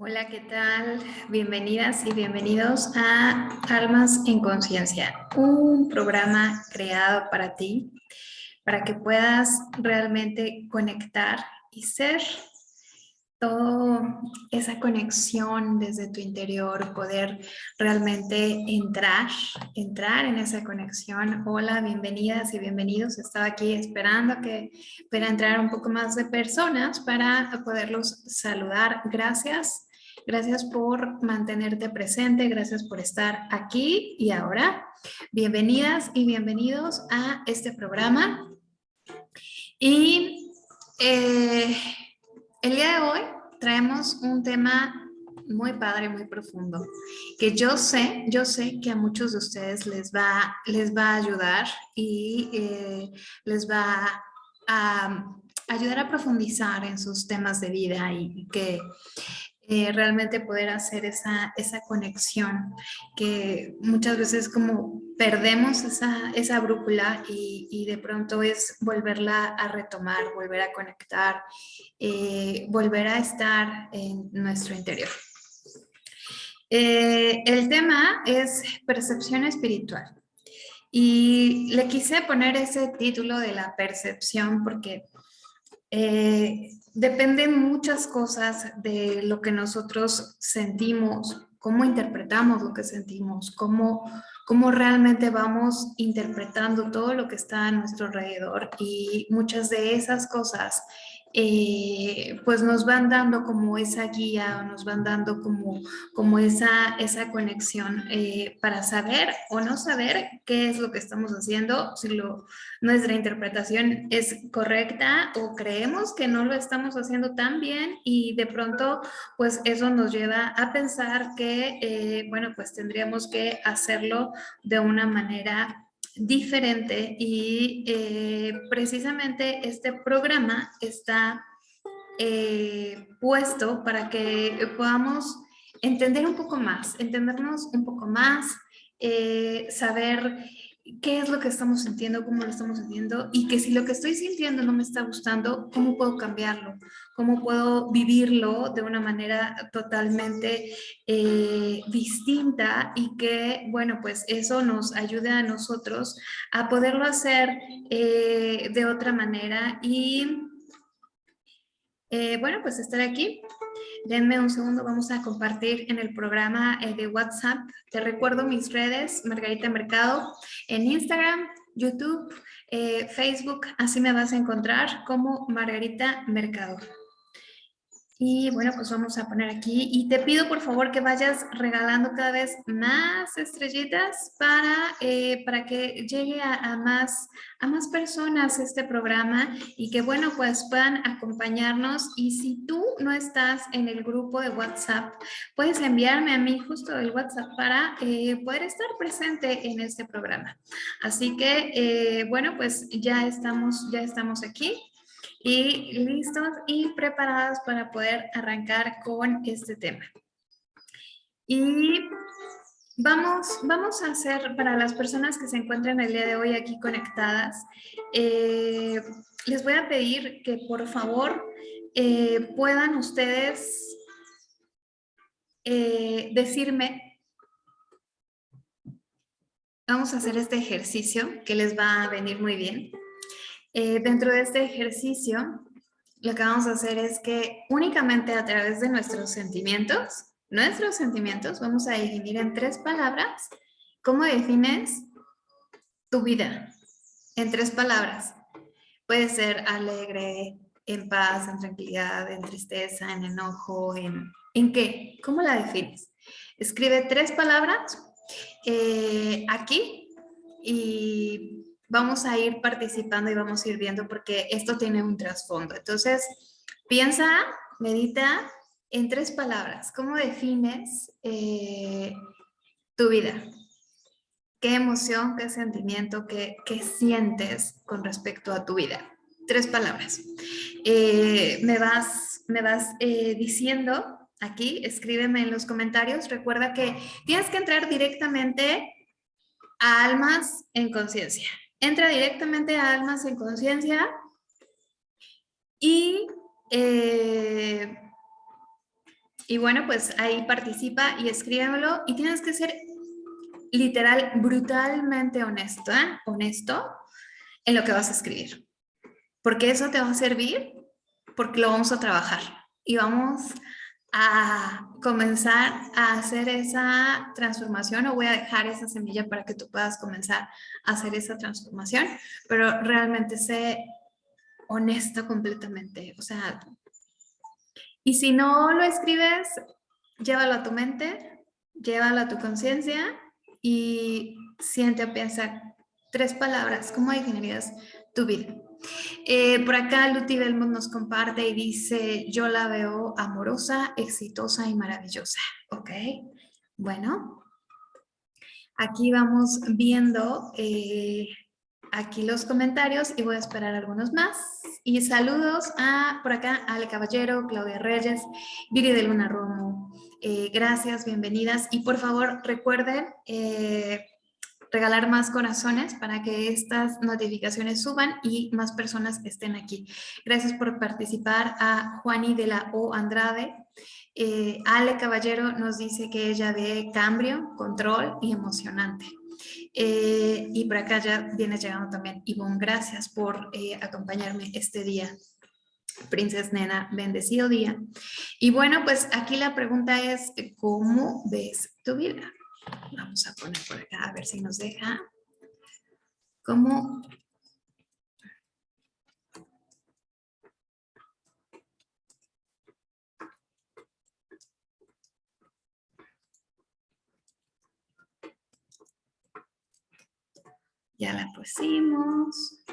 Hola, ¿qué tal? Bienvenidas y bienvenidos a Almas en Conciencia, un programa creado para ti, para que puedas realmente conectar y ser toda esa conexión desde tu interior, poder realmente entrar, entrar en esa conexión. Hola, bienvenidas y bienvenidos. Estaba aquí esperando que pueda entrar un poco más de personas para poderlos saludar. Gracias Gracias por mantenerte presente, gracias por estar aquí y ahora. Bienvenidas y bienvenidos a este programa. Y eh, el día de hoy traemos un tema muy padre, muy profundo, que yo sé, yo sé que a muchos de ustedes les va, les va a ayudar y eh, les va a ayudar a profundizar en sus temas de vida y que eh, realmente poder hacer esa, esa conexión, que muchas veces como perdemos esa, esa brújula y, y, de pronto es volverla a retomar, volver a conectar, eh, volver a estar en nuestro interior. Eh, el tema es percepción espiritual. Y le quise poner ese título de la percepción porque eh, dependen muchas cosas de lo que nosotros sentimos, cómo interpretamos lo que sentimos, cómo, cómo realmente vamos interpretando todo lo que está a nuestro alrededor. Y muchas de esas cosas eh, pues nos van dando como esa guía, nos van dando como, como esa, esa conexión eh, para saber o no saber qué es lo que estamos haciendo, si lo, nuestra interpretación es correcta o creemos que no lo estamos haciendo tan bien y de pronto pues eso nos lleva a pensar que, eh, bueno, pues tendríamos que hacerlo de una manera diferente y eh, precisamente este programa está eh, puesto para que podamos entender un poco más, entendernos un poco más, eh, saber qué es lo que estamos sintiendo, cómo lo estamos sintiendo y que si lo que estoy sintiendo no me está gustando, ¿cómo puedo cambiarlo? ¿Cómo puedo vivirlo de una manera totalmente eh, distinta y que, bueno, pues eso nos ayude a nosotros a poderlo hacer eh, de otra manera y, eh, bueno, pues estar aquí Denme un segundo, vamos a compartir en el programa eh, de WhatsApp. Te recuerdo mis redes, Margarita Mercado, en Instagram, YouTube, eh, Facebook, así me vas a encontrar como Margarita Mercado. Y bueno, pues vamos a poner aquí y te pido por favor que vayas regalando cada vez más estrellitas para, eh, para que llegue a, más, a más personas este programa y que bueno, pues puedan acompañarnos y si tú no estás en el grupo de WhatsApp, puedes enviarme a mí justo el WhatsApp para eh, poder estar presente en este programa. Así que eh, bueno, pues ya estamos, ya estamos aquí y listos y preparados para poder arrancar con este tema. Y vamos, vamos a hacer, para las personas que se encuentran el día de hoy aquí conectadas, eh, les voy a pedir que por favor eh, puedan ustedes eh, decirme, vamos a hacer este ejercicio que les va a venir muy bien. Eh, dentro de este ejercicio, lo que vamos a hacer es que únicamente a través de nuestros sentimientos, nuestros sentimientos, vamos a definir en tres palabras cómo defines tu vida. En tres palabras. Puede ser alegre, en paz, en tranquilidad, en tristeza, en enojo, en, ¿en qué? ¿Cómo la defines? Escribe tres palabras eh, aquí y vamos a ir participando y vamos a ir viendo porque esto tiene un trasfondo. Entonces, piensa, medita en tres palabras. ¿Cómo defines eh, tu vida? ¿Qué emoción, qué sentimiento, qué, sientes con respecto a tu vida? Tres palabras. Eh, me vas, me vas eh, diciendo aquí, escríbeme en los comentarios. Recuerda que tienes que entrar directamente a Almas en Conciencia entra directamente a Almas en Conciencia y eh, y bueno, pues ahí participa y escríbelo y tienes que ser literal, brutalmente honesto, ¿eh? honesto en lo que vas a escribir. Porque eso te va a servir porque lo vamos a trabajar y vamos a comenzar a hacer esa transformación o voy a dejar esa semilla para que tú puedas comenzar a hacer esa transformación, pero realmente sé honesto completamente, o sea, y si no lo escribes, llévalo a tu mente, llévalo a tu conciencia y siente o piensa tres palabras, ¿cómo definirías tu vida? Eh, por acá Luti Belmont nos comparte y dice, yo la veo amorosa, exitosa y maravillosa. Ok, bueno. Aquí vamos viendo eh, aquí los comentarios y voy a esperar algunos más. Y saludos a por acá Ale Caballero, Claudia Reyes, Viri de Luna Romo. Eh, gracias, bienvenidas. Y por favor recuerden regalar más corazones para que estas notificaciones suban y más personas estén aquí. Gracias por participar a Juani de la O Andrade. Eh, Ale Caballero nos dice que ella ve cambio, control y emocionante. Eh, y por acá ya viene llegando también Ivonne, gracias por eh, acompañarme este día. Princesa Nena, bendecido día. Y bueno, pues aquí la pregunta es, ¿cómo ves tu vida? Vamos a poner por acá a ver si nos deja. ¿Cómo? Ya la pusimos.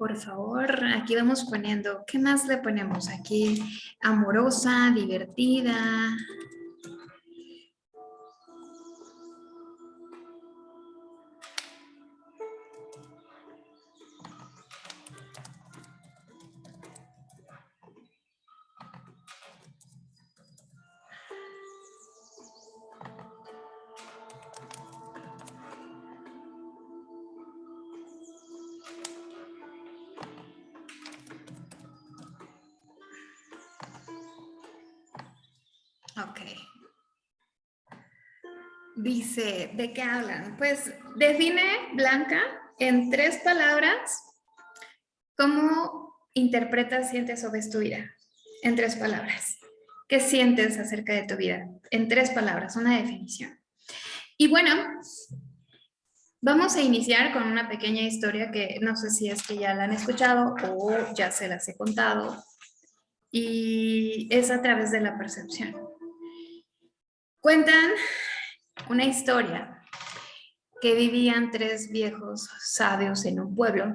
Por favor, aquí vamos poniendo, ¿qué más le ponemos aquí? Amorosa, divertida. ¿De qué hablan? Pues define, Blanca, en tres palabras, cómo interpretas, sientes o ves tu vida. En tres palabras. ¿Qué sientes acerca de tu vida? En tres palabras, una definición. Y bueno, vamos a iniciar con una pequeña historia que no sé si es que ya la han escuchado o ya se las he contado. Y es a través de la percepción. Cuentan una historia que vivían tres viejos sabios en un pueblo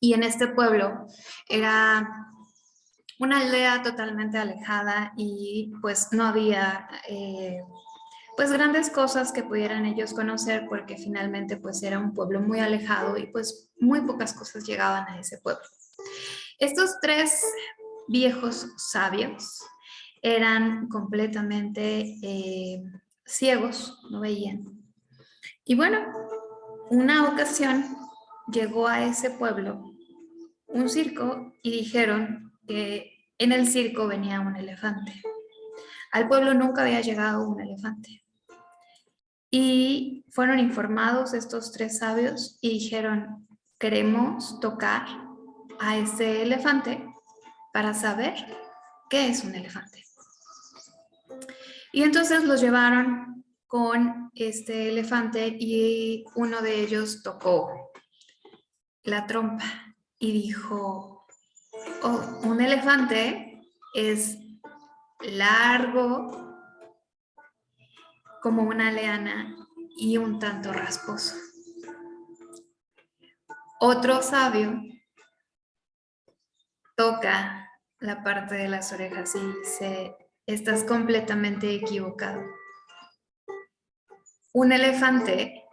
y en este pueblo era una aldea totalmente alejada y pues no había eh, pues grandes cosas que pudieran ellos conocer porque finalmente pues era un pueblo muy alejado y pues muy pocas cosas llegaban a ese pueblo. Estos tres viejos sabios eran completamente eh, ciegos, no veían. Y bueno, una ocasión llegó a ese pueblo un circo y dijeron que en el circo venía un elefante. Al pueblo nunca había llegado un elefante. Y fueron informados estos tres sabios y dijeron, queremos tocar a ese elefante para saber qué es un elefante. Y entonces los llevaron con este elefante y uno de ellos tocó la trompa y dijo, oh, un elefante es largo como una leana y un tanto rasposo. Otro sabio toca la parte de las orejas y se estás completamente equivocado. Un elefante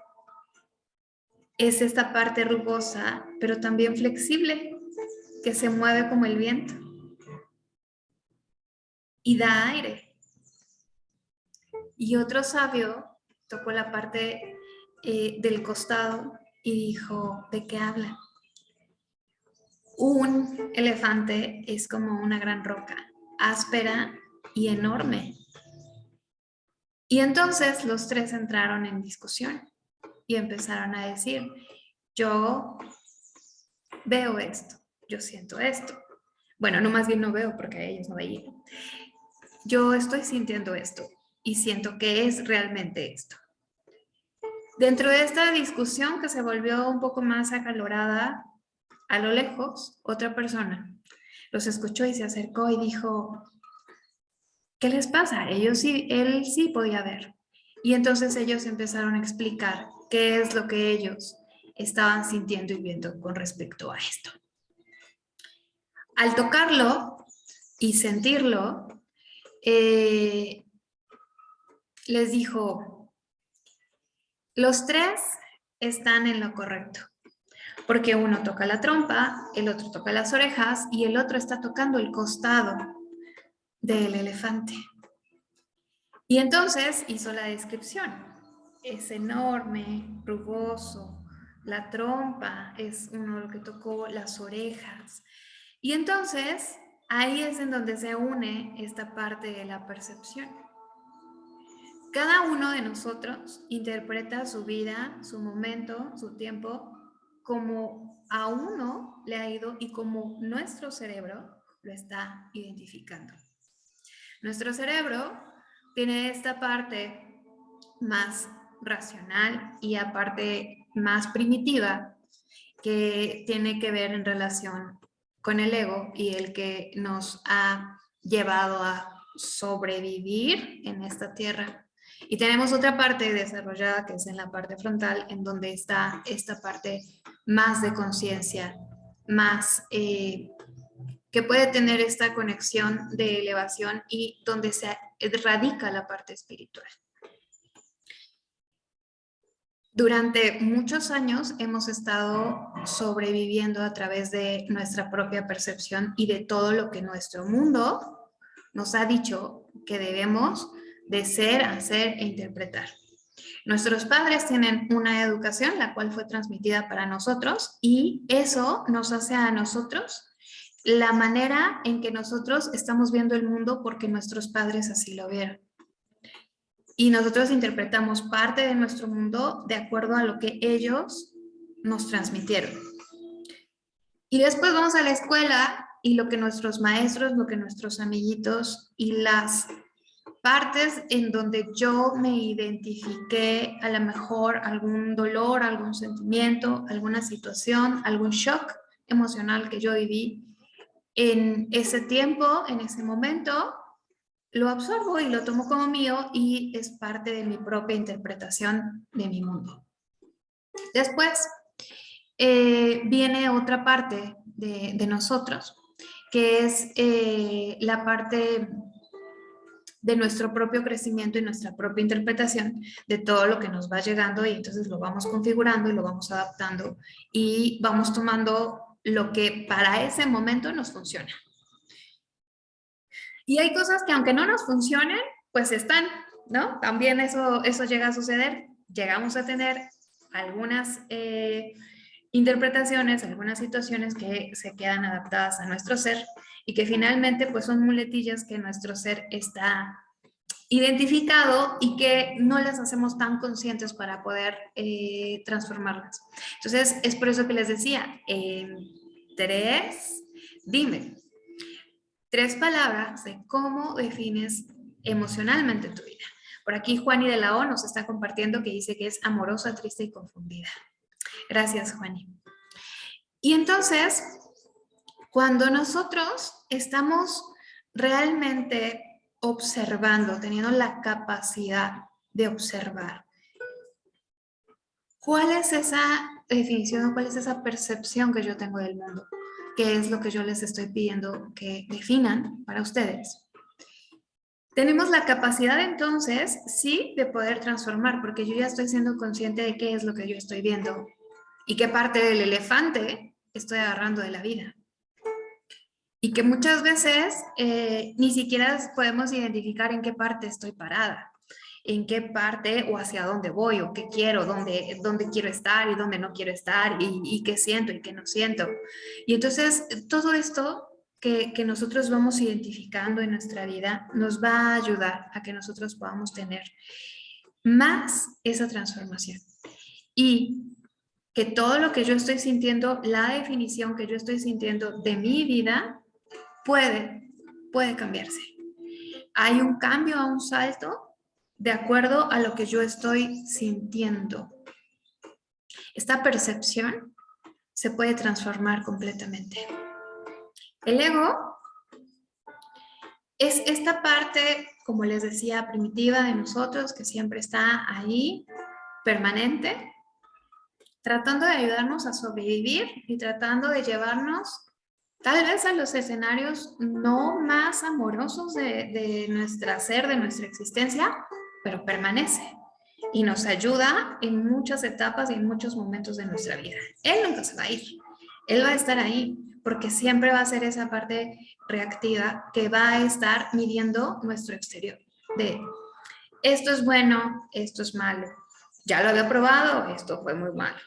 es esta parte rugosa, pero también flexible, que se mueve como el viento. y da aire. Y otro sabio tocó la parte eh, del costado y dijo, ¿de qué habla? Un elefante es como una gran roca, áspera y enorme. Y entonces los tres entraron en discusión y empezaron a decir, yo veo esto, yo siento esto. Bueno, no más bien no veo porque ellos no veían. Yo estoy sintiendo esto y siento que es realmente esto. Dentro de esta discusión que se volvió un poco más acalorada, a lo lejos, otra persona los escuchó y se acercó y dijo, ¿qué les pasa? Ellos sí, él sí podía ver. Y entonces ellos empezaron a explicar qué es lo que ellos estaban sintiendo y viendo con respecto a esto. Al tocarlo y sentirlo, eh, les dijo, los tres están en lo correcto, porque uno toca la trompa, el otro toca las orejas y el otro está tocando el costado del elefante. Y entonces hizo la descripción. Es enorme, rugoso, la trompa es uno lo que tocó, las orejas. Y entonces ahí es en donde se une esta parte de la percepción. Cada uno de nosotros interpreta su vida, su momento, su tiempo, como a uno le ha ido y como nuestro cerebro lo está identificando. Nuestro cerebro tiene esta parte más racional y aparte más primitiva que tiene que ver en relación con el ego y el que nos ha llevado a sobrevivir en esta tierra. Y tenemos otra parte desarrollada que es en la parte frontal, en donde está esta parte más de conciencia, más eh, que puede tener esta conexión de elevación y donde se radica la parte espiritual. Durante muchos años hemos estado sobreviviendo a través de nuestra propia percepción y de todo lo que nuestro mundo nos ha dicho que debemos de ser, hacer e interpretar. Nuestros padres tienen una educación la cual fue transmitida para nosotros y eso nos hace a nosotros la manera en que nosotros estamos viendo el mundo porque nuestros padres así lo vieron. Y nosotros interpretamos parte de nuestro mundo de acuerdo a lo que ellos nos transmitieron. Y después vamos a la escuela y lo que nuestros maestros, lo que nuestros amiguitos y las partes en donde yo me identifiqué a lo mejor algún dolor, algún sentimiento, alguna situación, algún shock emocional que yo viví, en ese tiempo, en ese momento, lo absorbo y lo tomo como mío y es parte de mi propia interpretación de mi mundo. Después eh, viene otra parte de, nosotros, que es eh, la parte de nuestro propio crecimiento y nuestra propia interpretación de todo lo que nos va llegando y entonces lo vamos configurando y lo vamos adaptando y vamos tomando lo que para ese momento nos funciona. Y hay cosas que aunque no nos funcionen, pues están, ¿no? También eso, eso llega a suceder. Llegamos a tener algunas eh, interpretaciones, algunas situaciones que se quedan adaptadas a nuestro ser y que finalmente pues son muletillas que nuestro ser está identificado y que no las hacemos tan conscientes para poder eh, transformarlas. Entonces, es por eso que les decía, tres, dime, tres palabras de cómo defines emocionalmente tu vida. Por aquí Juani de la O nos está compartiendo que dice que es amorosa, triste y confundida. Gracias, Juani. Y entonces, cuando nosotros estamos realmente observando, teniendo la capacidad de observar. ¿Cuál es esa definición, cuál es esa percepción que yo tengo del mundo? ¿Qué es lo que yo les estoy pidiendo que definan para ustedes? Tenemos la capacidad entonces, sí, de poder transformar, porque yo ya estoy siendo consciente de qué es lo que yo estoy viendo y qué parte del elefante estoy agarrando de la vida. Y que muchas veces eh, ni siquiera podemos identificar en qué parte estoy parada, en qué parte o hacia dónde voy o qué quiero, dónde, dónde quiero estar y dónde no quiero estar y, y qué siento y qué no siento. Y entonces todo esto que, que, nosotros vamos identificando en nuestra vida nos va a ayudar a que nosotros podamos tener más esa transformación. Y que todo lo que yo estoy sintiendo, la definición que yo estoy sintiendo de mi vida, puede, puede cambiarse. Hay un cambio, a un salto, de acuerdo a lo que yo estoy sintiendo. Esta percepción se puede transformar completamente. El ego es esta parte, como les decía, primitiva de nosotros, que siempre está ahí, permanente, tratando de ayudarnos a sobrevivir y tratando de llevarnos tal vez a los escenarios no más amorosos de, de nuestra ser, de nuestra existencia, pero permanece y nos ayuda en muchas etapas y en muchos momentos de nuestra vida. Él nunca se va a ir, él va a estar ahí, porque siempre va a ser esa parte reactiva que va a estar midiendo nuestro exterior. De esto es bueno, esto es malo. Ya lo había probado, esto fue muy malo.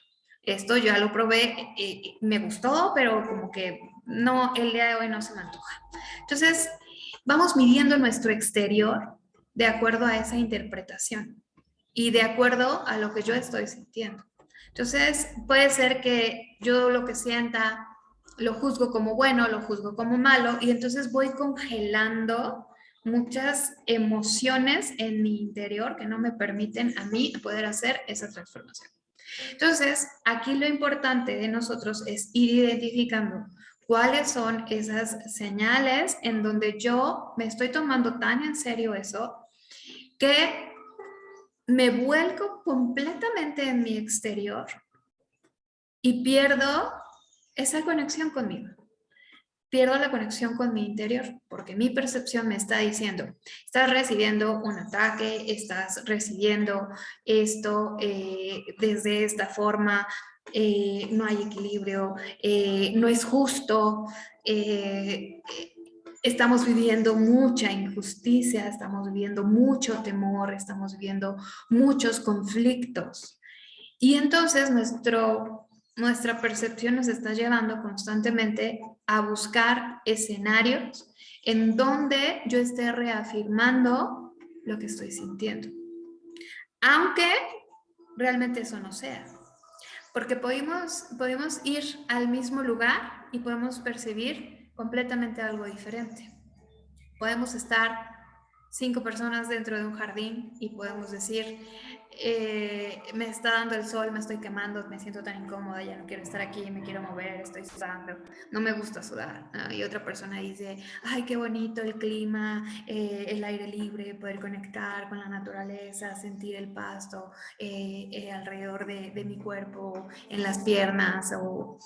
Esto ya lo probé, y me gustó, pero como que no, el día de hoy no se me antoja. Entonces, vamos midiendo nuestro exterior de acuerdo a esa interpretación y de acuerdo a lo que yo estoy sintiendo. Entonces, puede ser que yo lo que sienta lo juzgo como bueno, lo juzgo como malo y entonces voy congelando muchas emociones en mi interior que no me permiten a mí poder hacer esa transformación. Entonces, aquí lo importante de nosotros es ir identificando cuáles son esas señales en donde yo me estoy tomando tan en serio eso que me vuelco completamente en mi exterior y pierdo esa conexión conmigo. Pierdo la conexión con mi interior porque mi percepción me está diciendo, estás recibiendo un ataque, estás recibiendo esto eh, desde esta forma, eh, no hay equilibrio, eh, no es justo, estamos viviendo mucha injusticia, estamos viviendo mucho temor, estamos viviendo muchos conflictos. Y entonces nuestro nuestra percepción nos está llevando constantemente a buscar escenarios en donde yo esté reafirmando lo que estoy sintiendo. Aunque realmente eso no sea. Porque podemos, podemos ir al mismo lugar y podemos percibir completamente algo diferente. Podemos estar cinco personas dentro de un jardín y podemos decir, eh, me está dando el sol, me estoy quemando, me siento tan incómoda, ya no quiero estar aquí, me quiero mover, estoy sudando, no me gusta sudar. Y otra persona dice, ay, qué bonito el clima, eh, el aire libre, poder conectar con la naturaleza, sentir el pasto eh, alrededor de, de, mi cuerpo, en las piernas o...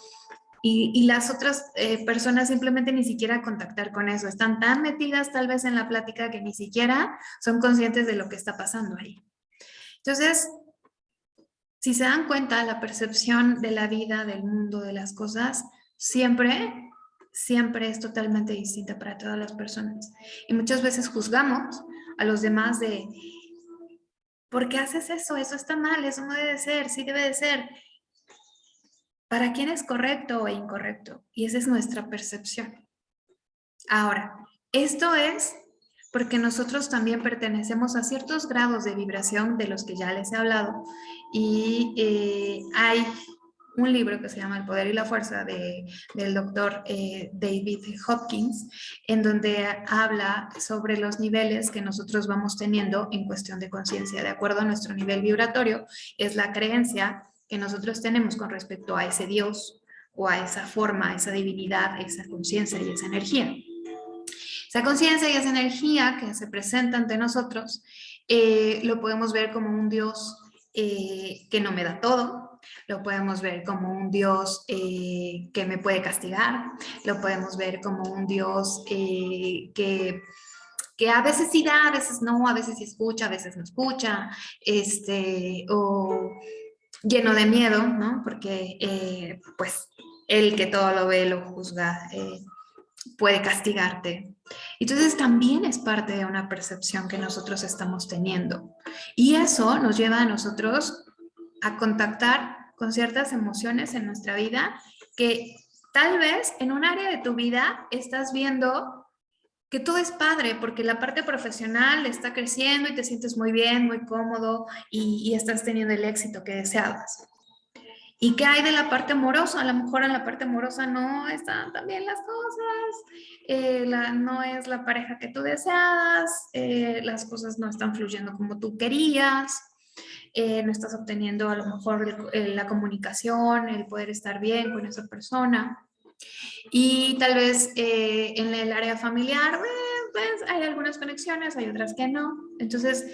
Y, y las otras personas simplemente ni siquiera contactar con eso, están tan metidas tal vez en la plática que ni siquiera son conscientes de lo que está pasando ahí. Entonces, si se dan cuenta, la percepción de la vida, del mundo, de las cosas, siempre, siempre es totalmente distinta para todas las personas. Y muchas veces juzgamos a los demás de, ¿por qué haces eso? Eso está mal, eso no debe ser, sí debe de ser. ¿Para quién es correcto o incorrecto? Y esa es nuestra percepción. Ahora, esto es porque nosotros también pertenecemos a ciertos grados de vibración de los que ya les he hablado y eh, hay un libro que se llama El Poder y la Fuerza de, del doctor eh, David Hopkins, en donde habla sobre los niveles que nosotros vamos teniendo en cuestión de conciencia. De acuerdo a nuestro nivel vibratorio, es la creencia que nosotros tenemos con respecto a ese Dios o a esa forma, a esa divinidad, esa conciencia y esa energía. Esa conciencia y esa energía que se presenta ante nosotros eh, lo podemos ver como un Dios eh, que no me da todo, lo podemos ver como un Dios eh, que me puede castigar, lo podemos ver como un Dios que, que a veces sí da, a veces no, a veces sí escucha, a veces no escucha, este, o lleno de miedo, ¿no? Porque pues el que todo lo ve lo juzga puede castigarte. Entonces también es parte de una percepción que nosotros estamos teniendo. Y eso nos lleva a nosotros a contactar con ciertas emociones en nuestra vida que tal vez en un área de tu vida estás viendo que todo es padre porque la parte profesional está creciendo y te sientes muy bien, muy cómodo y, estás teniendo el éxito que deseabas. ¿Y qué hay de la parte amorosa? A lo mejor en la parte amorosa no están tan bien las cosas, eh, la, no es la pareja que tú deseabas, eh, las cosas no están fluyendo como tú querías, eh, no estás obteniendo a lo mejor la comunicación, el poder estar bien con esa persona. Y tal vez en el área familiar, pues hay algunas conexiones, hay otras que no. Entonces,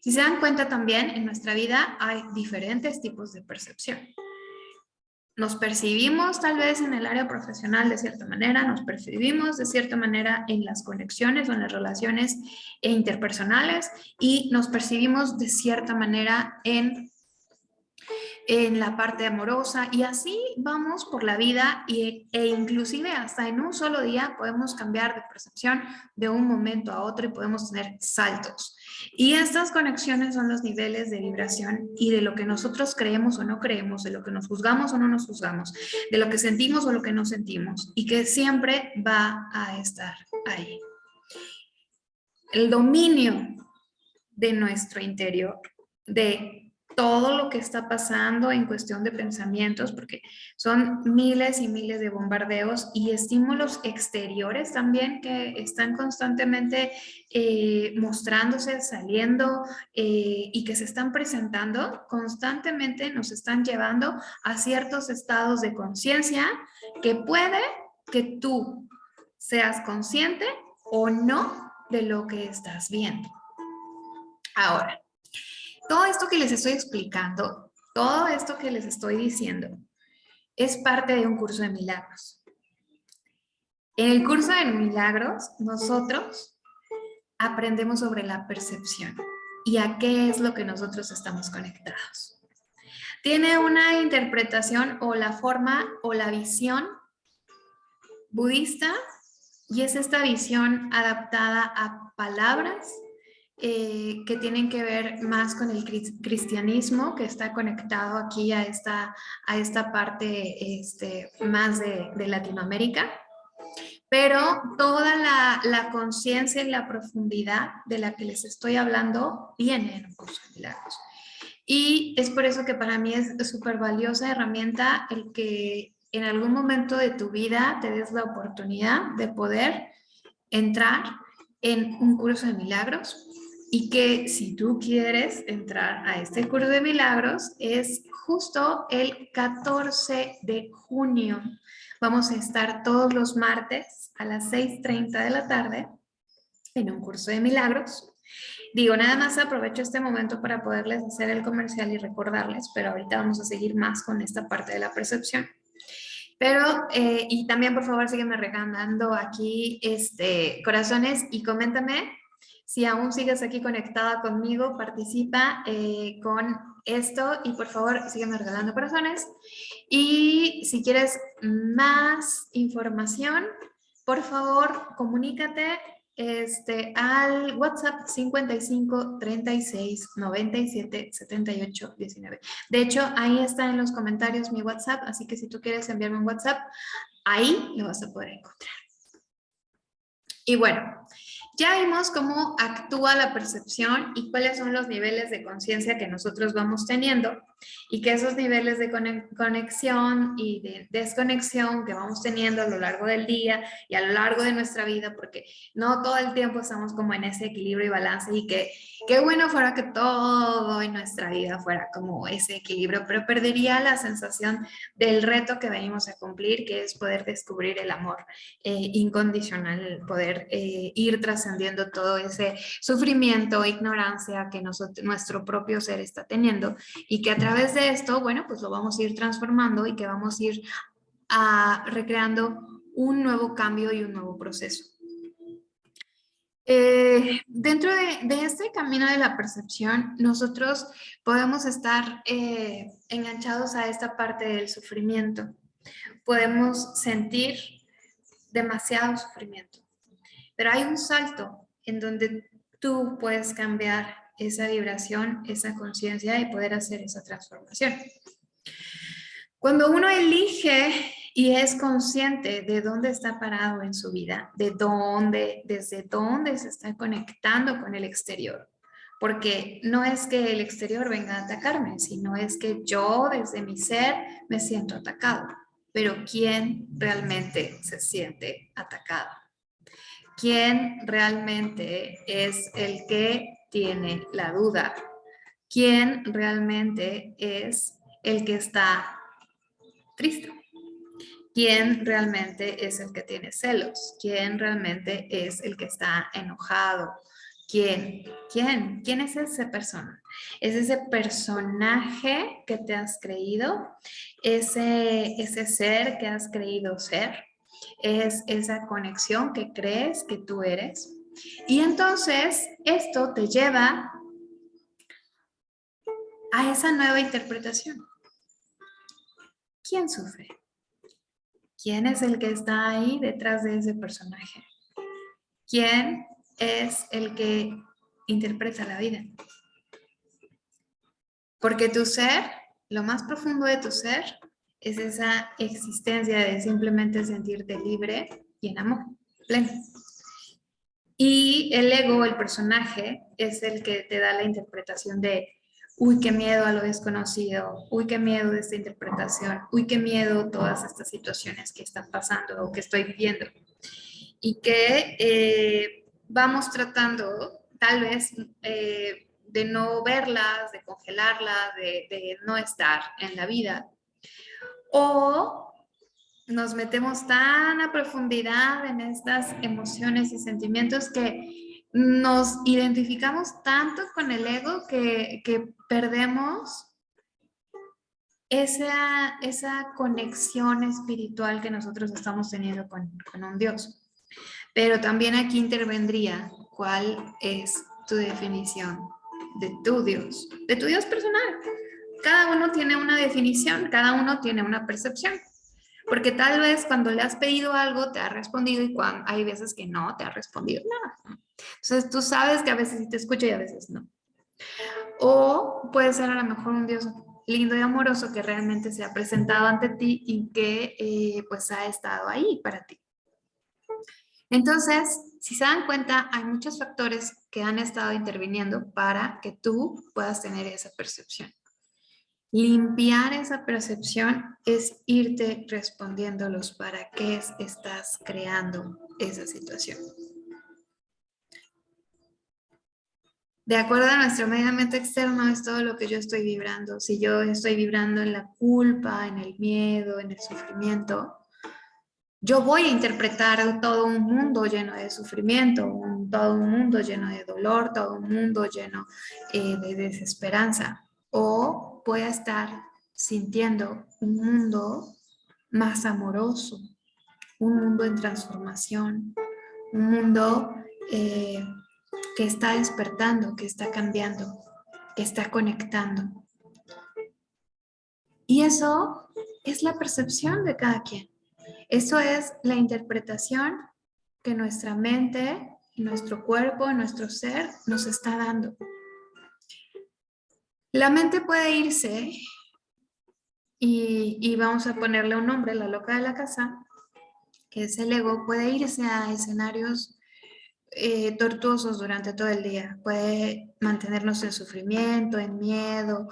si se dan cuenta también, en nuestra vida hay diferentes tipos de percepción nos percibimos tal vez en el área profesional de cierta manera, nos percibimos de cierta manera en las conexiones o en las relaciones interpersonales y nos percibimos de cierta manera en en la parte amorosa y así vamos por la vida y, e inclusive hasta en un solo día podemos cambiar de percepción de un momento a otro y podemos tener saltos. Y estas conexiones son los niveles de vibración y de lo que nosotros creemos o no creemos, de lo que nos juzgamos o no nos juzgamos, de lo que sentimos o lo que no sentimos y que siempre va a estar ahí. El dominio de nuestro interior, de todo lo que está pasando en cuestión de pensamientos, porque son miles y miles de bombardeos y estímulos exteriores también que están constantemente eh, mostrándose, saliendo eh, y que se están presentando, constantemente nos están llevando a ciertos estados de conciencia que puede que tú seas consciente o no de lo que estás viendo. Ahora, todo esto que les estoy explicando, todo esto que les estoy diciendo, es parte de un curso de milagros. En el curso de milagros, nosotros aprendemos sobre la percepción y a qué es lo que nosotros estamos conectados. Tiene una interpretación o la forma o la visión budista y es esta visión adaptada a palabras eh, que tienen que ver más con el cristianismo, que está conectado aquí a esta, a esta parte este, más de, Latinoamérica. Pero toda la, la conciencia y la profundidad de la que les estoy hablando viene en un curso de milagros. Y es por eso que para mí es súper valiosa herramienta el que en algún momento de tu vida te des la oportunidad de poder entrar en un curso de milagros y que si tú quieres entrar a este curso de milagros es justo el 14 de junio. Vamos a estar todos los martes a las 6.30 de la tarde en un curso de milagros. Digo, nada más aprovecho este momento para poderles hacer el comercial y recordarles, pero ahorita vamos a seguir más con esta parte de la percepción. Pero, eh, y también por favor sígueme regalando aquí este, corazones y coméntame si aún sigues aquí conectada conmigo, participa eh, con esto y por favor sígueme regalando corazones. Y si quieres más información, por favor comunícate este, al WhatsApp 55 36 97 78 19. De hecho, ahí está en los comentarios mi WhatsApp, así que si tú quieres enviarme un WhatsApp, ahí lo vas a poder encontrar. Y bueno, ya vimos cómo actúa la percepción y cuáles son los niveles de conciencia que nosotros vamos teniendo y que esos niveles de conexión y de desconexión que vamos teniendo a lo largo del día y a lo largo de nuestra vida, porque no todo el tiempo estamos como en ese equilibrio y balance y que qué bueno fuera que todo en nuestra vida fuera como ese equilibrio, pero perdería la sensación del reto que venimos a cumplir, que es poder descubrir el amor eh, incondicional, poder eh, ir tras todo ese sufrimiento, ignorancia que nuestro propio ser está teniendo y que a través de esto, bueno, pues lo vamos a ir transformando y que vamos a ir a, recreando un nuevo cambio y un nuevo proceso. Eh, dentro de, este camino de la percepción, nosotros podemos estar eh, enganchados a esta parte del sufrimiento. Podemos sentir demasiado sufrimiento. Pero hay un salto en donde tú puedes cambiar esa vibración, esa conciencia y poder hacer esa transformación. Cuando uno elige y es consciente de dónde está parado en su vida, de dónde, desde dónde se está conectando con el exterior, porque no es que el exterior venga a atacarme, sino es que yo desde mi ser me siento atacado. Pero ¿quién realmente se siente atacado? ¿Quién realmente es el que tiene la duda? ¿Quién realmente es el que está triste? ¿Quién realmente es el que tiene celos? ¿Quién realmente es el que está enojado? ¿Quién? ¿Quién? ¿Quién es esa persona? Es ese personaje que te has creído, ese, ese ser que has creído ser, es esa conexión que crees que tú eres. Y entonces esto te lleva a esa nueva interpretación. ¿Quién sufre? ¿Quién es el que está ahí detrás de ese personaje? ¿Quién es el que interpreta la vida. Porque tu ser, lo más profundo de tu ser, es esa existencia de simplemente sentirte libre y en amor, pleno. Y el ego, el personaje, es el que te da la interpretación de, uy, qué miedo a lo desconocido, uy, qué miedo de esta interpretación, uy, qué miedo todas estas situaciones que están pasando o que estoy viviendo. Y que eh, vamos tratando tal vez eh, de no verlas, de congelarlas, de, no estar en la vida. O nos metemos tan a profundidad en estas emociones y sentimientos que nos identificamos tanto con el ego que, perdemos esa, esa conexión espiritual que nosotros estamos teniendo con, con un Dios. Pero también aquí intervendría cuál es tu definición de tu Dios, de tu Dios personal. Cada uno tiene una definición, cada uno tiene una percepción. Porque tal vez cuando le has pedido algo te ha respondido y cuando, hay veces que no te ha respondido nada. Entonces tú sabes que a veces sí te escucha y a veces no. O puede ser a lo mejor un Dios lindo y amoroso que realmente se ha presentado ante ti y que eh, pues ha estado ahí para ti. Entonces, si se dan cuenta, hay muchos factores que han estado interviniendo para que tú puedas tener esa percepción. Limpiar esa percepción es irte respondiendo los para qué estás creando esa situación. De acuerdo a nuestro medio ambiente externo es todo lo que yo estoy vibrando. Si yo estoy vibrando en la culpa, en el miedo, en el sufrimiento, yo voy a interpretar todo un mundo lleno de sufrimiento, todo un mundo lleno de dolor, todo un mundo lleno eh, de desesperanza. O voy a estar sintiendo un mundo más amoroso, un mundo en transformación, un mundo eh, que está despertando, que está cambiando, que está conectando. Y eso es la percepción de cada quien. Eso es la interpretación que nuestra mente, nuestro cuerpo, nuestro ser nos está dando. La mente puede irse y, vamos a ponerle un nombre, la loca de la casa, que es el ego, puede irse a escenarios eh, tortuosos durante todo el día. Puede mantenernos en sufrimiento, en miedo,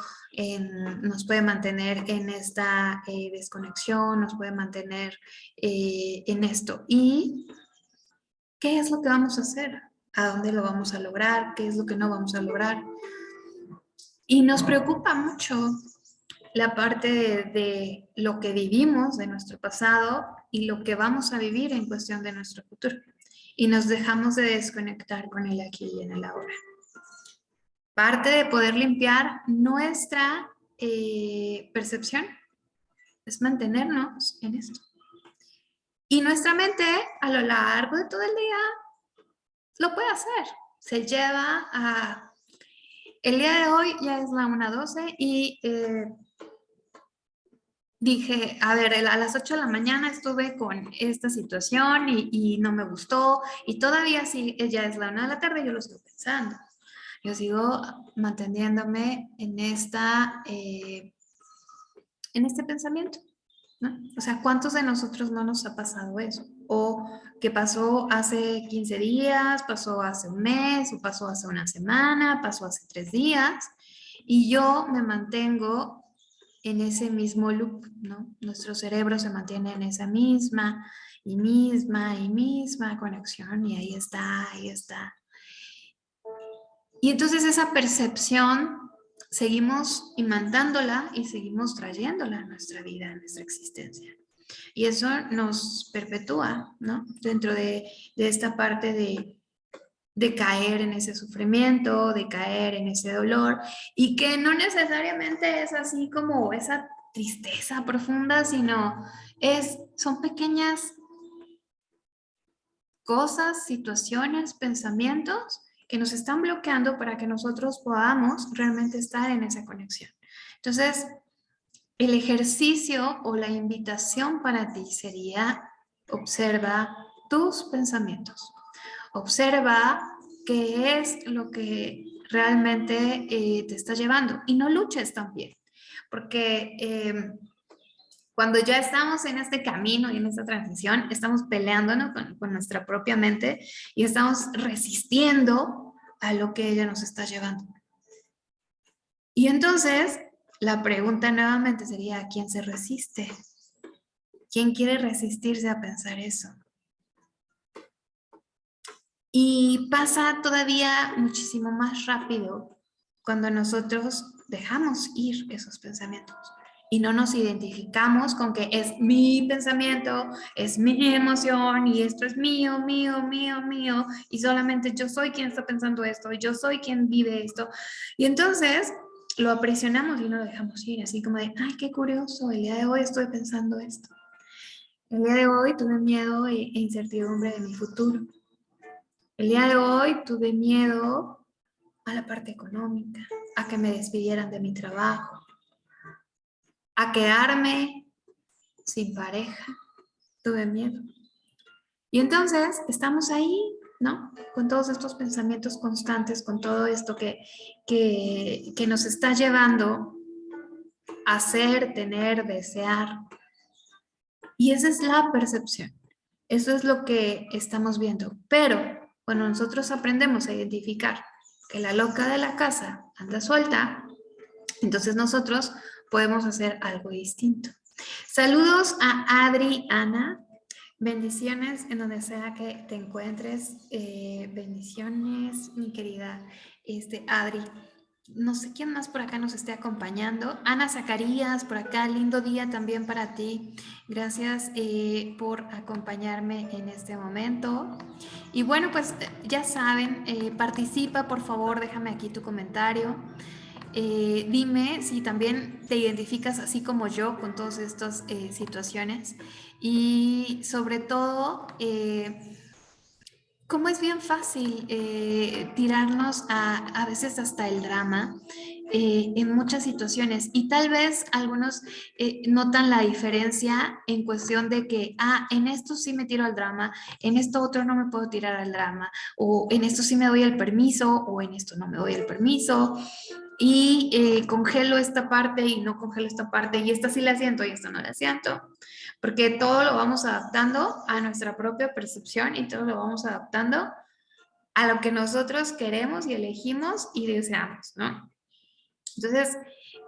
nos puede mantener en esta eh, desconexión, nos puede mantener eh, en esto. ¿Y qué es lo que vamos a hacer? ¿A dónde lo vamos a lograr? ¿Qué es lo que no vamos a lograr? Y nos preocupa mucho la parte de lo que vivimos de nuestro pasado y lo que vamos a vivir en cuestión de nuestro futuro y nos dejamos de desconectar con el aquí y en el ahora. Parte de poder limpiar nuestra eh, percepción es mantenernos en esto. Y nuestra mente a lo largo de todo el día lo puede hacer. Se lleva a... El día de hoy ya es la 1.12 y eh, dije, a ver, a las 8 de la mañana estuve con esta situación y, no me gustó y todavía si ya es la una de la tarde, yo lo sigo pensando. Yo sigo manteniéndome en, esta, eh, en este pensamiento. ¿no? O sea, ¿cuántos de nosotros no nos ha pasado eso? O que pasó hace 15 días, pasó hace un mes, o pasó hace una semana, pasó hace tres días, y yo me mantengo en ese mismo loop, ¿no? Nuestro cerebro se mantiene en esa misma y misma y misma conexión y ahí está, ahí está. Y entonces esa percepción seguimos imantándola y seguimos trayéndola a nuestra vida, a nuestra existencia. Y eso nos perpetúa, ¿no? Dentro de, de esta parte de, de caer en ese sufrimiento, de caer en ese dolor y que no necesariamente es así como esa tristeza profunda, sino es, son pequeñas cosas, situaciones, pensamientos que nos están bloqueando para que nosotros podamos realmente estar en esa conexión. Entonces, el ejercicio o la invitación para ti sería observa tus pensamientos. Observa qué es lo que realmente eh, te está llevando y no luches también, porque em, cuando ya estamos en este camino y en esta transición, estamos peleándonos con, con nuestra propia mente y estamos resistiendo a lo que ella nos está llevando. Y entonces, la pregunta nuevamente sería, ¿a quién se resiste? ¿Quién quiere resistirse a pensar eso? Y pasa todavía muchísimo más rápido cuando nosotros dejamos ir esos pensamientos y no nos identificamos con que es mi pensamiento, es mi emoción y esto es mío, mío, mío, mío y solamente yo soy quien está pensando esto, yo soy quien vive esto. Y entonces lo apresionamos y no lo dejamos ir, así como de, ay, qué curioso, el día de hoy estoy pensando esto. El día de hoy tuve miedo e incertidumbre de mi futuro. El día de hoy tuve miedo a la parte económica, a que me despidieran de mi trabajo, a quedarme sin pareja. Tuve miedo. Y entonces estamos ahí, Con todos estos pensamientos constantes, con todo esto que, que, que nos está llevando a ser, tener, desear. Y esa es la percepción. Eso es lo que estamos viendo. Pero cuando nosotros aprendemos a identificar que la loca de la casa anda suelta, entonces nosotros podemos hacer algo distinto. Saludos a Adri, Ana. Bendiciones en donde sea que te encuentres. Eh, bendiciones, mi querida este, Adri no sé quién más por acá nos esté acompañando. Ana Zacarías, por acá, lindo día también para ti. Gracias eh, por acompañarme en este momento. Y bueno, pues ya saben, eh, participa, por favor, déjame aquí tu comentario. Eh, dime si también te identificas así como yo con todas estas situaciones. Y sobre todo cómo es bien fácil eh, tirarnos a, a veces hasta el drama eh, en muchas situaciones y tal vez algunos eh, notan la diferencia en cuestión de que, ah, en esto sí me tiro al drama, en esto otro no me puedo tirar al drama, o en esto sí me doy el permiso, o en esto no me doy el permiso, y congelo esta parte y no congelo esta parte, y esta sí la siento y esta no la siento porque todo lo vamos adaptando a nuestra propia percepción y todo lo vamos adaptando a lo que nosotros queremos y elegimos y deseamos, ¿no? Entonces,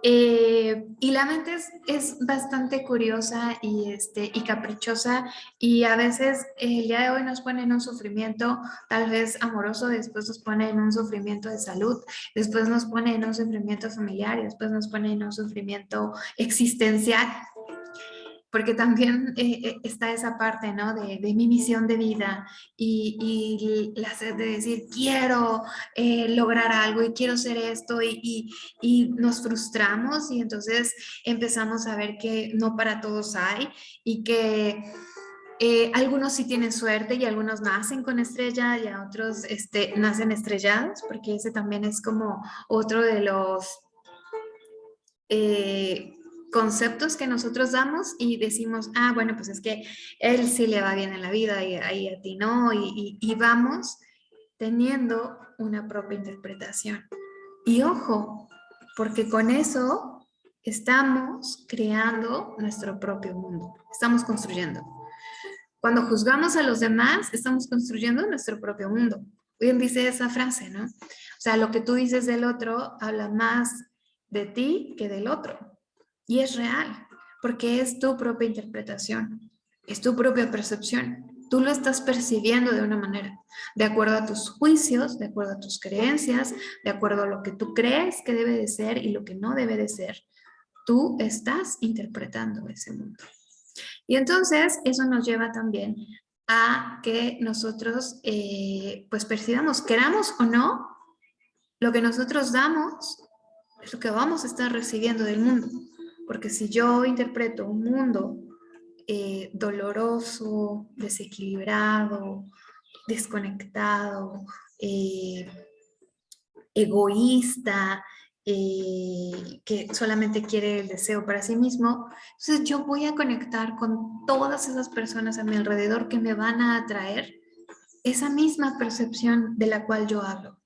eh, y la mente es, es, bastante curiosa y, este, y caprichosa y a veces el día de hoy nos pone en un sufrimiento tal vez amoroso, después nos pone en un sufrimiento de salud, después nos pone en un sufrimiento familiar y después nos pone en un sufrimiento existencial porque también eh, eh, está esa parte, ¿no? De, mi misión de vida y, la sed de decir, quiero eh, lograr algo y quiero ser esto y, y, nos frustramos y entonces empezamos a ver que no para todos hay y que algunos sí tienen suerte y algunos nacen con estrella y a otros este, nacen estrellados, porque ese también es como otro de los conceptos que nosotros damos y decimos, ah, bueno, pues es que él sí le va bien en la vida y, ahí a ti no, y, y vamos teniendo una propia interpretación. Y ojo, porque con eso estamos creando nuestro propio mundo, estamos construyendo. Cuando juzgamos a los demás, estamos construyendo nuestro propio mundo. Bien dice esa frase, ¿no? O sea, lo que tú dices del otro habla más de ti que del otro. Y es real, porque es tu propia interpretación, es tu propia percepción. Tú lo estás percibiendo de una manera, de acuerdo a tus juicios, de acuerdo a tus creencias, de acuerdo a lo que tú crees que debe de ser y lo que no debe de ser. Tú estás interpretando ese mundo. Y entonces eso nos lleva también a que nosotros eh, pues percibamos, queramos o no, lo que nosotros damos es lo que vamos a estar recibiendo del mundo. Porque si yo interpreto un mundo eh, doloroso, desequilibrado, desconectado, eh, egoísta, eh, que solamente quiere el deseo para sí mismo, entonces yo voy a conectar con todas esas personas a mi alrededor que me van a atraer esa misma percepción de la cual yo hablo.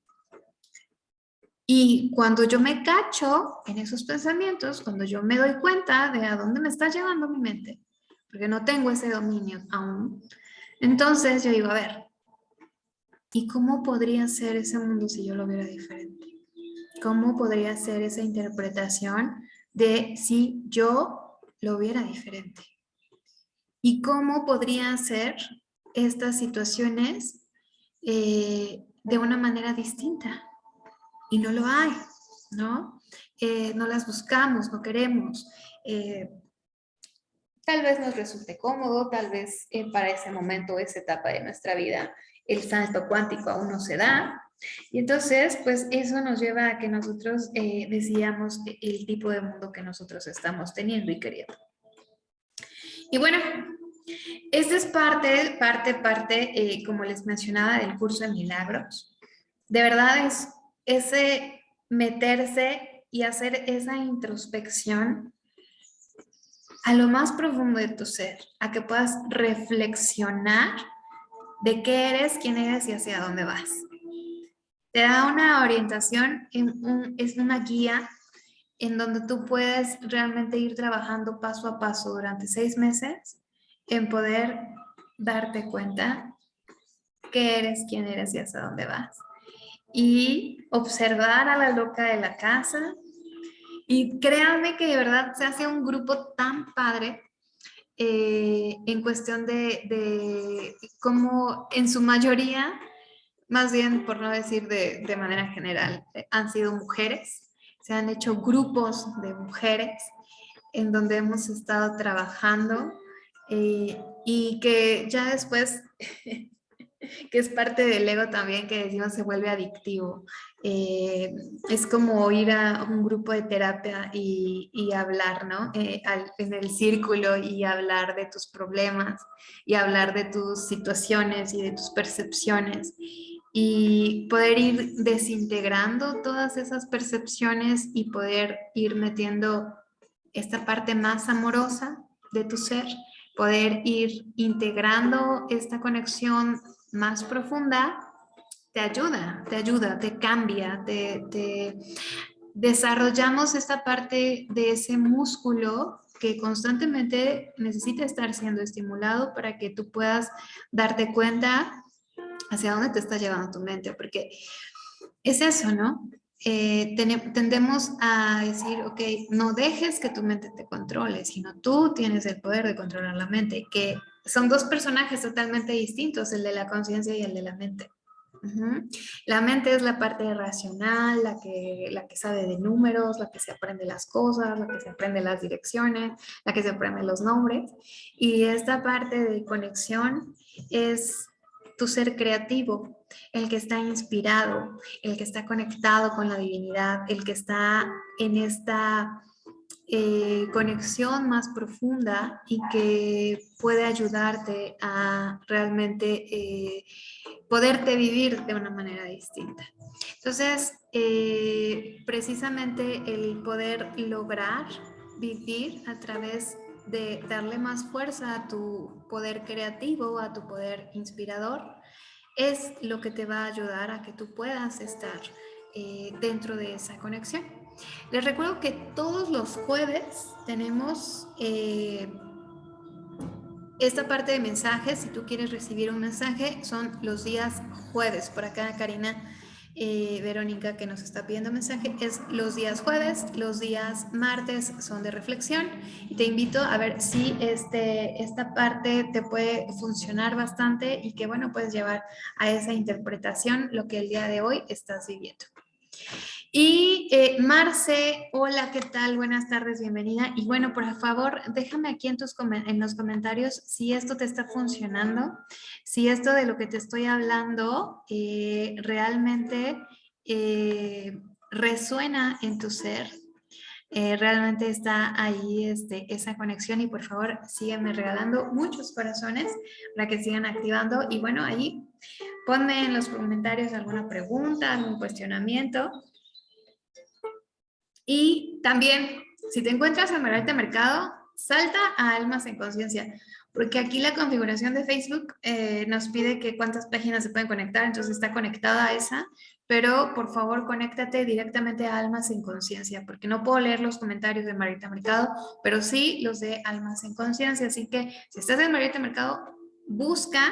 Y cuando yo me cacho en esos pensamientos, cuando yo me doy cuenta de a dónde me está llevando mi mente, porque no tengo ese dominio aún, entonces yo digo, a ver, ¿y cómo podría ser ese mundo si yo lo viera diferente? ¿Cómo podría ser esa interpretación de si yo lo viera diferente? ¿Y cómo podría ser estas situaciones eh, de una manera distinta? Y no lo hay, ¿no? Eh, no las buscamos, no queremos. Eh, tal vez nos resulte cómodo, tal vez eh, para ese momento, esa etapa de nuestra vida, el salto cuántico aún no se da. Y entonces, pues eso nos lleva a que nosotros decidamos el tipo de mundo que nosotros estamos teniendo y queriendo. Y bueno, esta es parte, parte, parte, como les mencionaba, del curso de milagros. De verdad es ese meterse y hacer esa introspección a lo más profundo de tu ser, a que puedas reflexionar de qué eres, quién eres y hacia dónde vas. Te da una orientación, es una guía en donde tú puedes realmente ir trabajando paso a paso durante seis meses en poder darte cuenta qué eres, quién eres y hacia dónde vas y observar a la loca de la casa. Y créanme que de verdad se hace un grupo tan padre eh, en cuestión de, de cómo en su mayoría, más bien por no decir de, de manera general, han sido mujeres. Se han hecho grupos de mujeres en donde hemos estado trabajando eh, y que ya después que es parte del ego también, que decimos se vuelve adictivo. Eh, es como ir a un grupo de terapia y, y hablar, ¿no? Eh, en el círculo y hablar de tus problemas y hablar de tus situaciones y de tus percepciones y poder ir desintegrando todas esas percepciones y poder ir metiendo esta parte más amorosa de tu ser, poder ir integrando esta conexión más profunda, te ayuda, te ayuda, te cambia, te, desarrollamos esta parte de ese músculo que constantemente necesita estar siendo estimulado para que tú puedas darte cuenta hacia dónde te está llevando tu mente, porque es eso, ¿no? Eh, tendemos a decir, ok, no dejes que tu mente te controle, sino tú tienes el poder de controlar la mente, que son dos personajes totalmente distintos, el de la conciencia y el de la mente. La mente es la parte racional, la que, la que sabe de números, la que se aprende las cosas, la que se aprende las direcciones, la que se aprende los nombres. Y esta parte de conexión es tu ser creativo, el que está inspirado, el que está conectado con la divinidad, el que está en esta eh, conexión más profunda y que puede ayudarte a realmente eh, poderte vivir de una manera distinta. Entonces, eh, precisamente el poder lograr vivir a través de darle más fuerza a tu poder creativo, a tu poder inspirador, es lo que te va a ayudar a que tú puedas estar dentro de esa conexión. Les recuerdo que todos los jueves tenemos eh, esta parte de mensajes. Si tú quieres recibir un mensaje, son los días jueves. Por acá Karina eh, Verónica que nos está pidiendo mensaje es los días jueves, los días martes son de reflexión y te invito a ver si este, esta parte te puede funcionar bastante y que bueno puedes llevar a esa interpretación lo que el día de hoy estás viviendo. Y eh, Marce, hola, ¿qué tal? Buenas tardes, bienvenida. Y bueno, por favor, déjame aquí en, tus, en los comentarios si esto te está funcionando, si esto de lo que te estoy hablando eh, realmente eh, resuena en tu ser, realmente está ahí este, esa conexión y por favor sígueme regalando muchos corazones para que sigan activando y bueno ahí ponme en los comentarios alguna pregunta, algún cuestionamiento y también, si te encuentras en Margarita Mercado, salta a Almas en Conciencia, porque aquí la configuración de Facebook eh, nos pide que cuántas páginas se pueden conectar, entonces está conectada a esa, pero por favor conéctate directamente a Almas en Conciencia, porque no puedo leer los comentarios de Margarita Mercado, pero sí los de Almas en Conciencia, así que si estás en Margarita Mercado, busca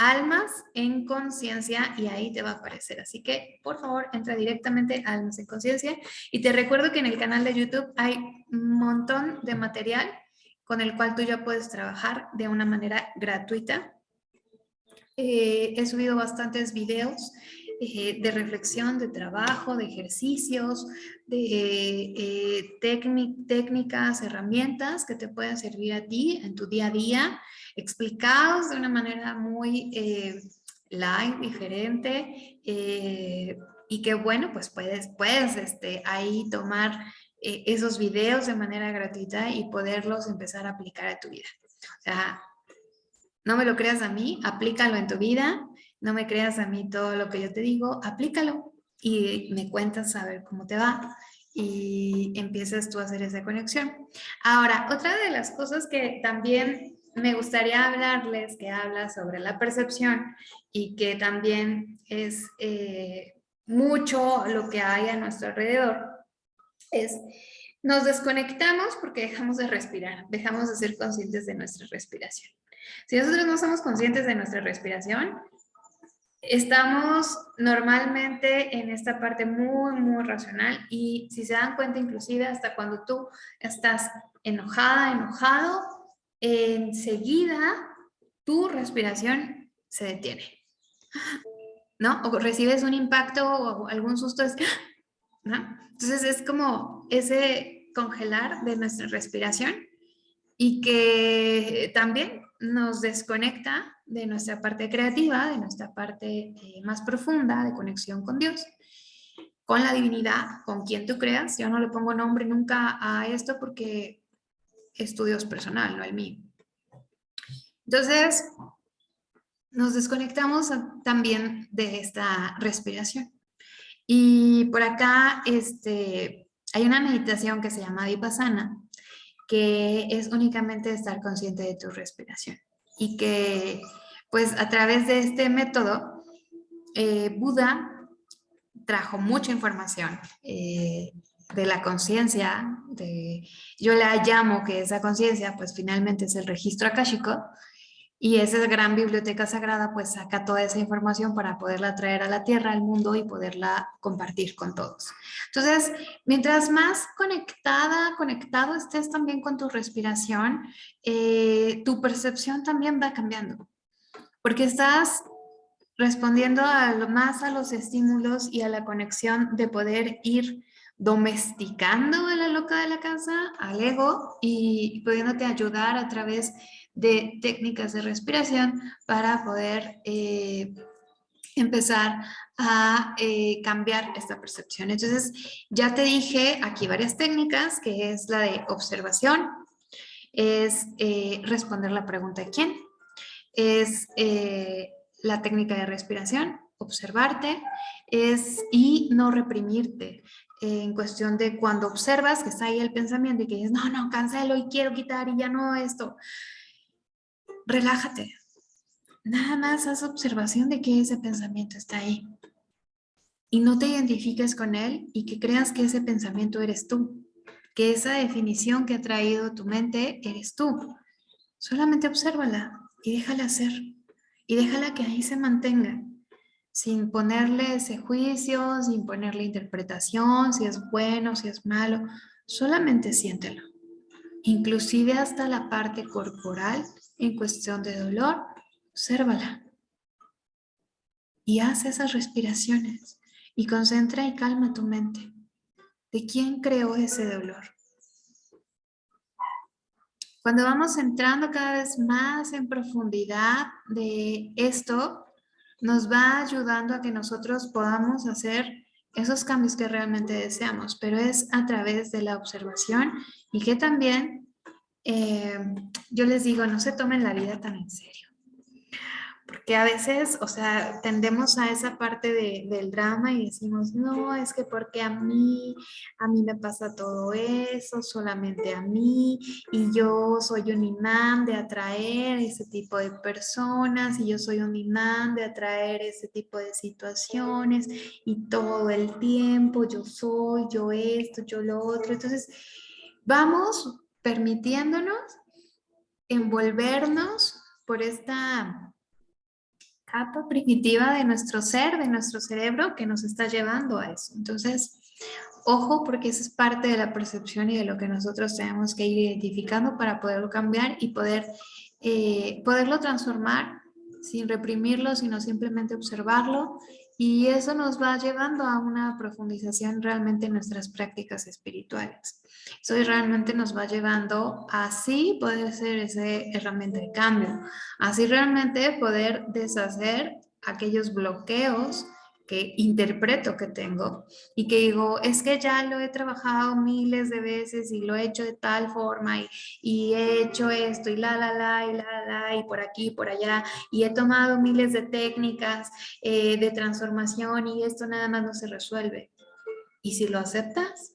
Almas en Conciencia y ahí te va a aparecer. Así que, por favor, entra directamente a Almas en Conciencia. Y te recuerdo que en el canal de YouTube hay un montón de material con el cual tú ya puedes trabajar de una manera gratuita. Eh, he subido bastantes videos eh, de reflexión, de trabajo, de ejercicios, de eh, técnicas, herramientas que te pueden servir a ti en tu día a día, explicados de una manera muy eh, light, diferente, y que bueno, pues puedes, puedes este, ahí tomar esos videos de manera gratuita y poderlos empezar a aplicar a tu vida. O sea, no me lo creas a mí, aplícalo en tu vida, no me creas a mí todo lo que yo te digo, aplícalo y me cuentas a ver cómo te va y empiezas tú a hacer esa conexión. Ahora, otra de las cosas que también me gustaría hablarles, que habla sobre la percepción y que también es eh, mucho lo que hay a nuestro alrededor, es nos desconectamos porque dejamos de respirar, dejamos de ser conscientes de nuestra respiración. Si nosotros no somos conscientes de nuestra respiración, Estamos normalmente en esta parte muy, muy racional y si se dan cuenta inclusive hasta cuando tú estás enojada, enojado, enseguida tu respiración se detiene. ¿No? O recibes un impacto o algún susto, es ¿no? Entonces es como ese congelar de nuestra respiración y que también nos desconecta de nuestra parte creativa, de nuestra parte eh, más profunda de conexión con Dios, con la divinidad, con quien tú creas. Yo no le pongo nombre nunca a esto porque es tu Dios personal, no el mío. Entonces, nos desconectamos también de esta respiración. Y por acá este, hay una meditación que se llama Vipassana, que es únicamente estar consciente de tu respiración y que pues a través de este método eh, Buda trajo mucha información eh, de la conciencia, yo la llamo que esa conciencia pues finalmente es el registro akáshico y esa gran biblioteca sagrada pues saca toda esa información para poderla traer a la tierra, al mundo y poderla compartir con todos. Entonces, mientras más conectada, conectado estés también con tu respiración, eh, tu percepción también va cambiando. Porque estás respondiendo a lo, más a los estímulos y a la conexión de poder ir domesticando a la loca de la casa, al ego, y pudiéndote ayudar a través de técnicas de respiración para poder eh, empezar a eh, cambiar esta percepción. Entonces, ya te dije aquí varias técnicas, que es la de observación, es eh, responder la pregunta de quién, es la técnica de respiración, observarte, es y no reprimirte. en cuestión de cuando observas que está ahí el pensamiento y que dices, no, no, cancelo y quiero quitar y ya no esto. Relájate. Nada más haz observación de que ese pensamiento está ahí. Y no te identifiques con él y que creas que ese pensamiento eres tú. Que esa definición que ha traído tu mente eres tú. Solamente obsérvala y déjala ser. Y déjala que ahí se mantenga sin ponerle ese juicio, sin ponerle interpretación, si es bueno, si es malo, solamente siéntelo. Inclusive hasta la parte corporal en cuestión de dolor, obsérvala. Y haz esas respiraciones y concentra y calma tu mente. ¿De quién creó ese dolor? Cuando vamos entrando cada vez más en profundidad de esto, nos va ayudando a que nosotros podamos hacer esos cambios que realmente deseamos, pero es a través de la observación y que también eh, yo les digo, no se tomen la vida tan en serio porque a veces, o sea, tendemos a esa parte del drama y decimos, no, es que porque a mí, a mí me pasa todo eso, solamente a mí, y yo soy un imán de atraer ese tipo de personas, y yo soy un imán de atraer ese tipo de situaciones, y todo el tiempo yo soy, yo esto, yo lo otro. Entonces, vamos permitiéndonos envolvernos por esta capa primitiva de nuestro ser, de nuestro cerebro, que nos está llevando a eso. Entonces, ojo, porque eso es parte de la percepción y de lo que nosotros tenemos que ir identificando para poderlo cambiar y poder, eh, poderlo transformar sin reprimirlo, sino simplemente observarlo y eso nos va llevando a una profundización realmente en nuestras prácticas espirituales. Eso realmente nos va llevando a así poder ser esa herramienta de cambio, así realmente poder deshacer aquellos bloqueos que interpreto que tengo y que digo, es que ya lo he trabajado miles de veces y lo he hecho de tal forma y, y he hecho esto y la, la, la, y la, la, y por aquí, por allá, y he tomado miles de técnicas eh, de transformación y esto nada más no se resuelve. ¿Y si lo aceptas?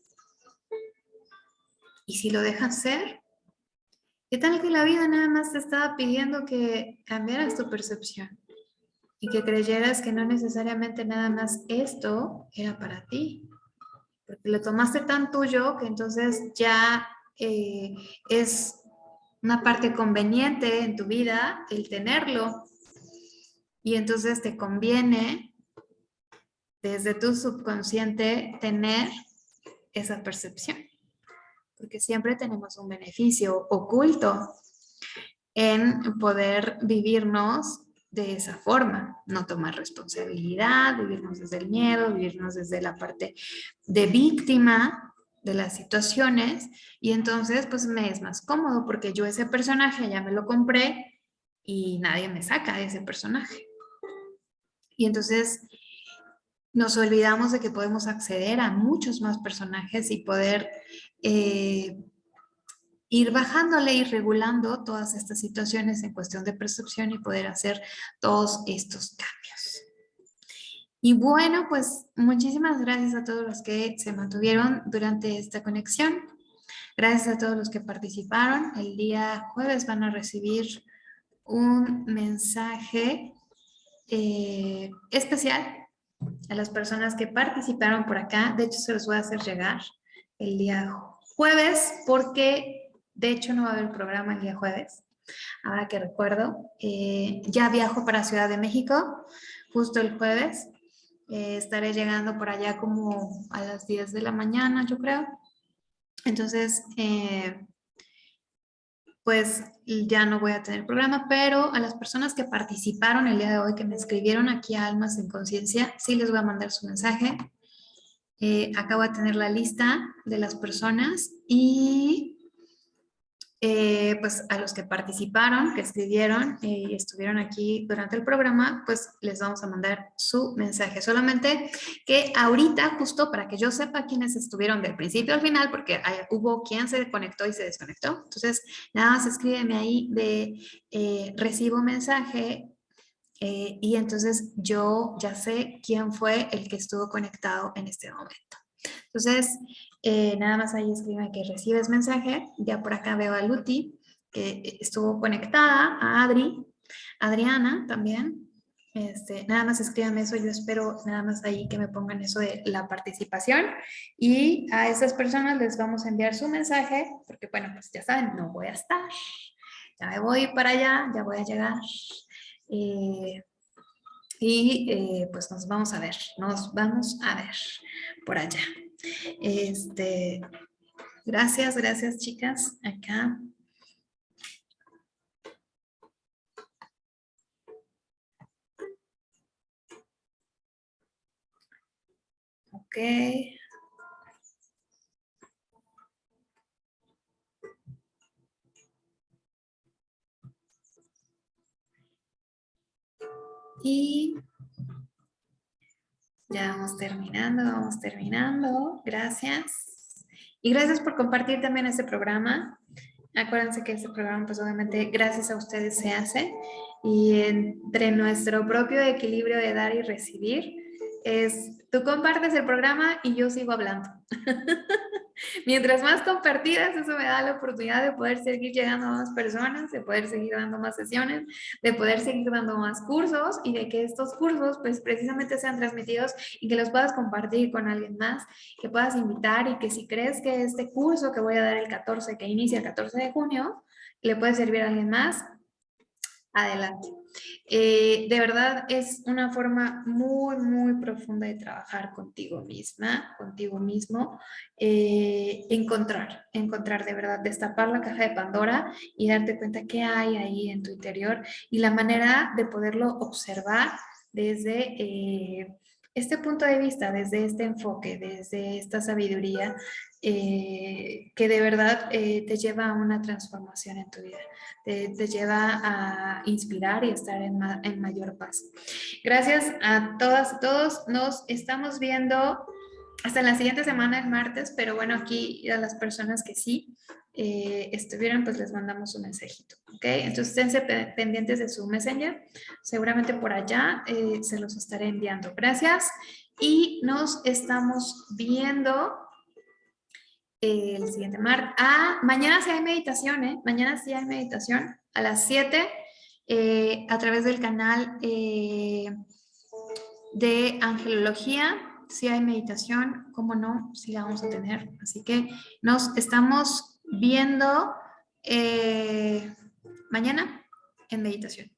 ¿Y si lo dejas ser? ¿Qué tal que la vida nada más te estaba pidiendo que cambiaras tu percepción? Y que creyeras que no necesariamente nada más esto era para ti. Porque lo tomaste tan tuyo que entonces ya eh, es una parte conveniente en tu vida el tenerlo. Y entonces te conviene desde tu subconsciente tener esa percepción. Porque siempre tenemos un beneficio oculto en poder vivirnos de esa forma, no tomar responsabilidad, vivirnos desde el miedo, vivirnos desde la parte de víctima de las situaciones y entonces pues me es más cómodo porque yo ese personaje ya me lo compré y nadie me saca de ese personaje. Y entonces nos olvidamos de que podemos acceder a muchos más personajes y poder eh, ir bajándole y regulando todas estas situaciones en cuestión de percepción y poder hacer todos estos cambios. Y bueno, pues muchísimas gracias a todos los que se mantuvieron durante esta conexión. Gracias a todos los que participaron. El día jueves van a recibir un mensaje eh, especial a las personas que participaron por acá. De hecho, se los voy a hacer llegar el día jueves porque de hecho, no va a haber programa el día jueves. Ahora que recuerdo, eh, ya viajo para Ciudad de México justo el jueves. Eh, estaré llegando por allá como a las 10 de la mañana, yo creo. Entonces, eh, pues ya no voy a tener programa, pero a las personas que participaron el día de hoy, que me escribieron aquí a Almas en Conciencia, sí les voy a mandar su mensaje. acabo de tener la lista de las personas y eh, pues a los que participaron, que escribieron y estuvieron aquí durante el programa, pues les vamos a mandar su mensaje. Solamente que ahorita, justo para que yo sepa quiénes estuvieron del principio al final, porque hubo quien se conectó y se desconectó. Entonces, nada más escríbeme ahí de eh, recibo mensaje eh, y entonces yo ya sé quién fue el que estuvo conectado en este momento. Entonces, eh, nada más ahí escribe que recibes mensaje. Ya por acá veo a Luti, que estuvo conectada, a Adri, Adriana también. Este, nada más escríbanme eso, yo espero nada más ahí que me pongan eso de la participación y a esas personas les vamos a enviar su mensaje porque bueno, pues ya saben, no voy a estar, ya me voy para allá, ya voy a llegar eh, y eh, pues nos vamos a ver, nos vamos a ver por allá. Este, gracias, gracias chicas, acá. Y ya vamos terminando, vamos terminando. Gracias. Y gracias por compartir también este programa. Acuérdense que este programa, pues obviamente, gracias a ustedes se hace. Y entre nuestro propio equilibrio de dar y recibir, es tú compartes el programa y yo sigo hablando. Mientras más compartidas, eso me da la oportunidad de poder seguir llegando a más personas, de poder seguir dando más sesiones, de poder seguir dando más cursos y de que estos cursos pues precisamente sean transmitidos y que los puedas compartir con alguien más, que puedas invitar y que si crees que este curso que voy a dar el 14, que inicia el 14 de junio, le puede servir a alguien más, adelante. Eh, de verdad es una forma muy, muy profunda de trabajar contigo misma, contigo mismo, eh, encontrar, encontrar de verdad, destapar la caja de Pandora y darte cuenta qué hay ahí en tu interior y la manera de poderlo observar desde... Eh, este punto de vista, desde este enfoque, desde esta sabiduría, eh, que de verdad eh, te lleva a una transformación en tu vida, te, lleva a inspirar y estar en, en, mayor paz. Gracias a todas y todos, nos estamos viendo hasta la siguiente semana, el martes, pero bueno, aquí a las personas que sí eh, estuvieron, pues les mandamos un mensajito, ¿ok? Entonces, esténse pendientes de su messenger, seguramente por allá eh, se los estaré enviando. Gracias y nos estamos viendo el siguiente martes. Ah, mañana sí hay meditación, ¿eh? Mañana sí hay meditación a las 7 eh, a través del canal de Angelología si hay meditación, cómo no, si la vamos a tener. Así que nos estamos viendo eh, mañana en meditación.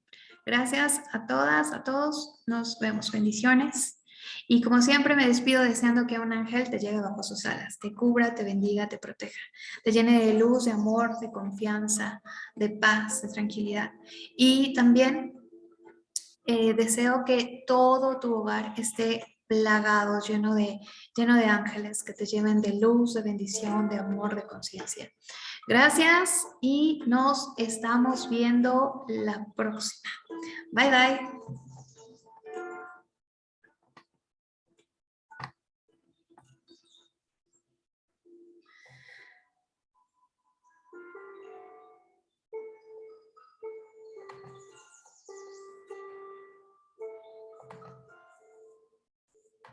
Gracias a todas, a todos. Nos vemos. Bendiciones. Y como siempre me despido deseando que un ángel te llegue bajo sus alas, te cubra, te bendiga, te proteja, te llene de luz, de amor, de confianza, de paz, de tranquilidad. Y también eh, deseo que todo tu hogar esté plagado, lleno de, lleno de ángeles que te lleven de luz, de bendición, de amor, de conciencia. Gracias y nos estamos viendo la próxima. Bye, bye.